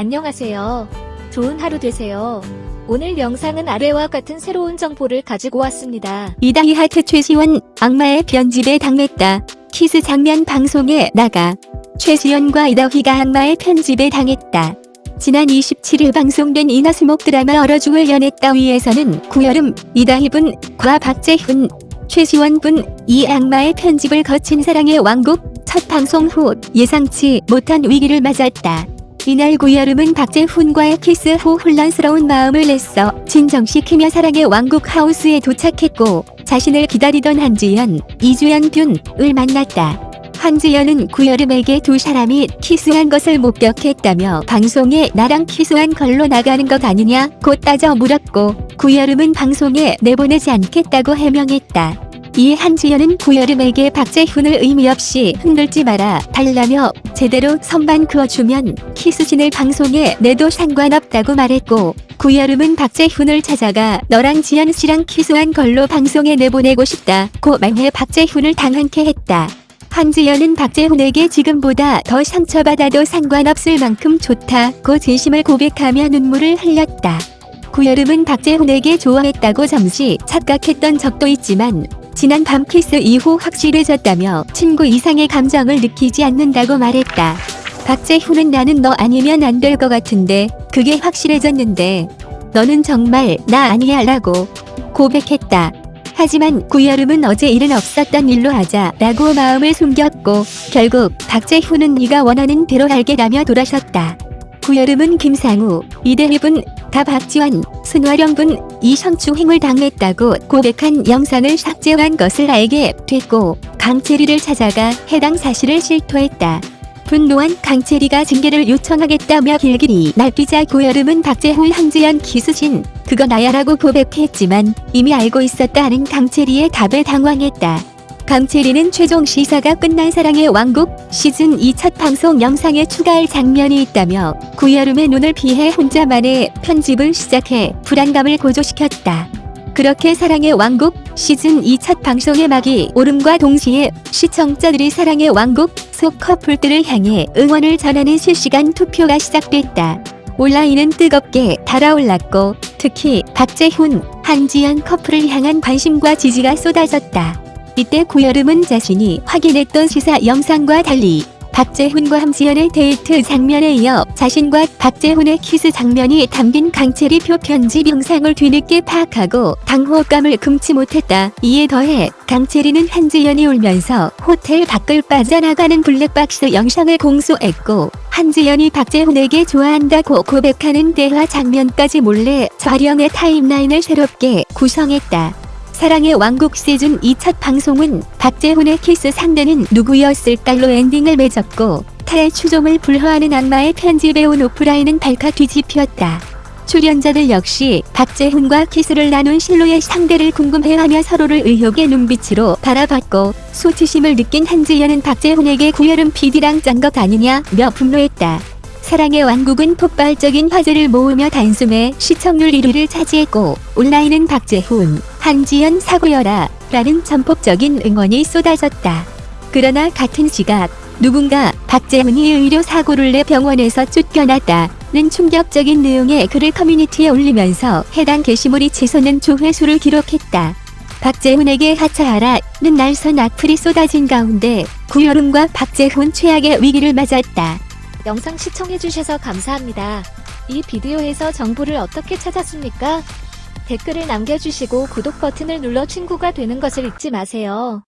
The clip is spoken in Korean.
안녕하세요. 좋은 하루 되세요. 오늘 영상은 아래와 같은 새로운 정보를 가지고 왔습니다. 이다희 하트 최시원 악마의 편집에 당했다. 키스 장면 방송에 나가 최시원과 이다희가 악마의 편집에 당했다. 지난 27일 방송된 ENA 수목 드라마 얼어 죽을 연애 따위에서는 구여름 이다희분 과 박재훈 최시원분 이 악마의 편집을 거친 사랑의 왕국 첫 방송 후 예상치 못한 위기를 맞았다. 이날 구여름은 박재훈과의 키스 후 혼란스러운 마음을 애써 진정시키며 사랑의 왕국 하우스에 도착했고 자신을 기다리던 한지연, 이주연 균을 만났다. 한지연은 구여름에게 두 사람이 키스한 것을 목격했다며 방송에 나랑 키스한 걸로 나가는 것 아니냐고 따져 물었고 구여름은 방송에 내보내지 않겠다고 해명했다. 이에 한지연은 구여름에게 박재훈을 의미 없이 흔들지 말아 달라며 제대로 선만 그어주면 키스신을 방송에 내도 상관없다고 말했고 구여름은 박재훈을 찾아가 너랑 지연 씨랑 키스한 걸로 방송에 내보내고 싶다고 말해 박재훈을 당황케 했다. 한지연은 박재훈에게 지금보다 더 상처받아도 상관없을 만큼 좋다고 진심을 고백하며 눈물을 흘렸다. 구여름은 박재훈에게 좋아했다고 잠시 착각했던 적도 있지만 지난 밤 키스 이후 확실해졌다며 친구 이상의 감정을 느끼지 않는다고 말했다. 박재훈은 나는 너 아니면 안 될 것 같은데 그게 확실해졌는데 너는 정말 나 아니야 라고 고백했다. 하지만 구여름은 어제 일은 없었던 일로 하자 라고 마음을 숨겼고 결국 박재훈은 네가 원하는 대로 할게라며 돌아섰다. 구여름은 김상우, 이대희분, 다 박지원, 순화령분, 이성추행을 당했다고 고백한 영상을 삭제한 것을 알게 됐고 강채리를 찾아가 해당 사실을 실토했다. 분노한 강채리가 징계를 요청하겠다며 길길이 날뛰자 고여름은 박재훈 한지연 기수진 그거 나야라고 고백했지만 이미 알고 있었다는 강채리의 답에 당황했다. 강채리는 최종 시사가 끝난 사랑의 왕국 시즌 2 첫 방송 영상에 추가할 장면이 있다며 구여름의 눈을 피해 혼자만의 편집을 시작해 불안감을 고조시켰다. 그렇게 사랑의 왕국 시즌 2 첫 방송의 막이 오름과 동시에 시청자들이 사랑의 왕국 속 커플들을 향해 응원을 전하는 실시간 투표가 시작됐다. 온라인은 뜨겁게 달아올랐고 특히 박재훈, 한지연 커플을 향한 관심과 지지가 쏟아졌다. 이때 구여름은 자신이 확인했던 시사 영상과 달리 박재훈과 한지연의 데이트 장면에 이어 자신과 박재훈의 키스 장면이 담긴 강채리표 편집 영상을 뒤늦게 파악하고 당혹감을 금치 못했다. 이에 더해 강채리는 한지연이 울면서 호텔 밖을 빠져나가는 블랙박스 영상을 공수했고 한지연이 박재훈에게 좋아한다고 고백하는 대화 장면까지 몰래 촬영의 timeline을 새롭게 구성했다. 사랑의 왕국 시즌 2첫 방송은 박재훈의 키스 상대는 누구였을까로 엔딩을 맺었고 타의 추종을 불허하는 악마의 편집에 온오프라인은 발칵 뒤집혔다. 출연자들 역시 박재훈과 키스를 나눈 실루엣의 상대를 궁금해하며 서로를 의혹의 눈빛으로 바라봤고 수치심을 느낀 한지연은 박재훈에게 구여름 PD랑 짠 것 아니냐며 분노했다. 사랑의 왕국은 폭발적인 화제를 모으며 단숨에 시청률 1위를 차지했고 온라인은 박재훈, 한지연 사귀어라라는 전폭적인 응원이 쏟아졌다. 그러나 같은 시각 누군가 박재훈이 의료 사고를 내 병원에서 쫓겨났다는 충격적인 내용의 글을 커뮤니티에 올리면서 해당 게시물이 치솟는 조회수를 기록했다. 박재훈에게 하차하라는 날선 악플이 쏟아진 가운데 구여름과 박재훈 최악의 위기를 맞았다. 영상 시청해주셔서 감사합니다. 이 비디오에서 정보를 어떻게 찾았습니까? 댓글을 남겨주시고 구독 버튼을 눌러 친구가 되는 것을 잊지 마세요.